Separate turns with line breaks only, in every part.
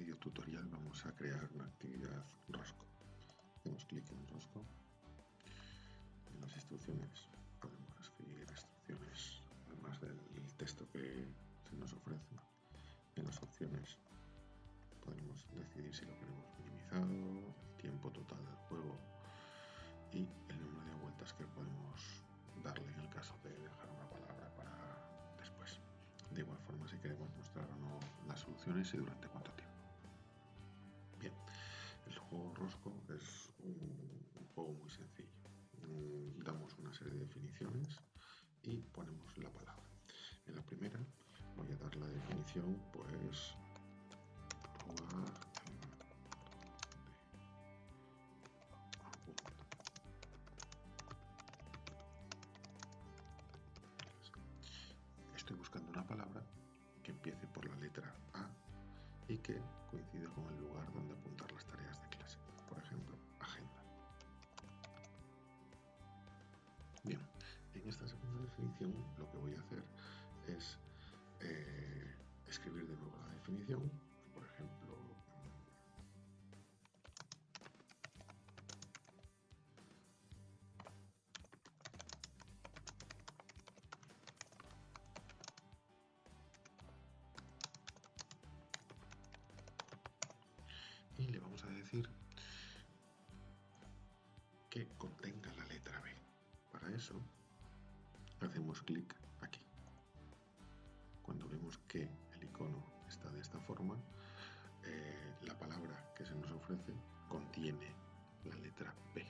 vídeo tutorial vamos a crear una actividad rosco. Hacemos clic en rosco. En las instrucciones podemos escribir instrucciones además del texto que se nos ofrece. En las opciones podemos decidir si lo queremos minimizado, tiempo total del juego y el número de vueltas que podemos darle en el caso de dejar una palabra para después. De igual forma si queremos mostrar o no las soluciones y durante Es un, juego muy sencillo. Mm, damos una serie de definiciones y ponemos la palabra. En la primera voy a dar la definición, pues Bien, en esta segunda definición lo que voy a hacer es eh, escribir de nuevo la definición. Por ejemplo, y le vamos a decir que contenga la. Para eso hacemos clic aquí. Cuando vemos que el icono está de esta forma, eh, la palabra que se nos ofrece contiene la letra B.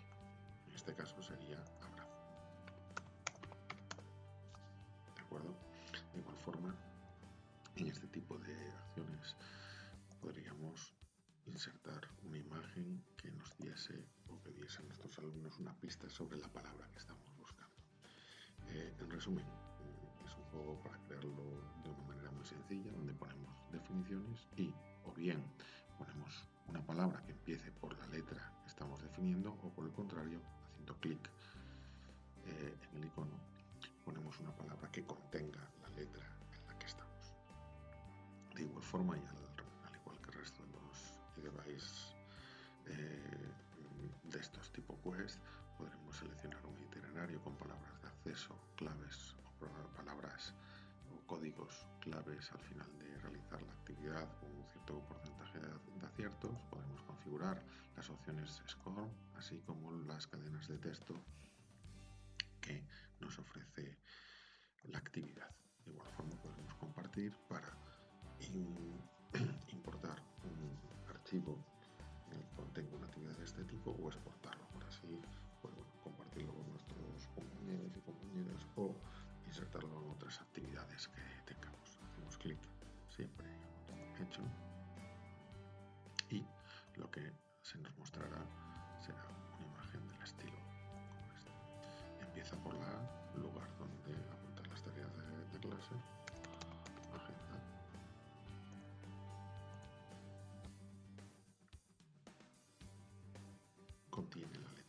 En este caso sería abrazo. ¿De acuerdo? De igual forma, en este tipo de acciones podríamos insertar una imagen que nos diese o que diese a nuestros alumnos una pista sobre la palabra que estamos. Eh, en resumen, mm, es un juego para crearlo de una manera muy sencilla, donde ponemos definiciones y o bien ponemos una palabra que empiece por la letra que estamos definiendo o por el contrario, haciendo clic eh, en el icono, ponemos una palabra que contenga la letra en la que estamos. De igual forma, y al, al igual que el resto de los device eh, de estos tipo quest podremos seleccionar un itinerario con palabras de acceso, claves o palabras o códigos claves al final de realizar la actividad con un cierto porcentaje de aciertos. Podemos configurar las opciones score, así como las cadenas de texto que nos ofrece la actividad. De igual forma podemos compartir para importar un archivo será una imagen del estilo como este. Empieza por la lugar donde apuntar las tareas de, de clase, agenda contiene la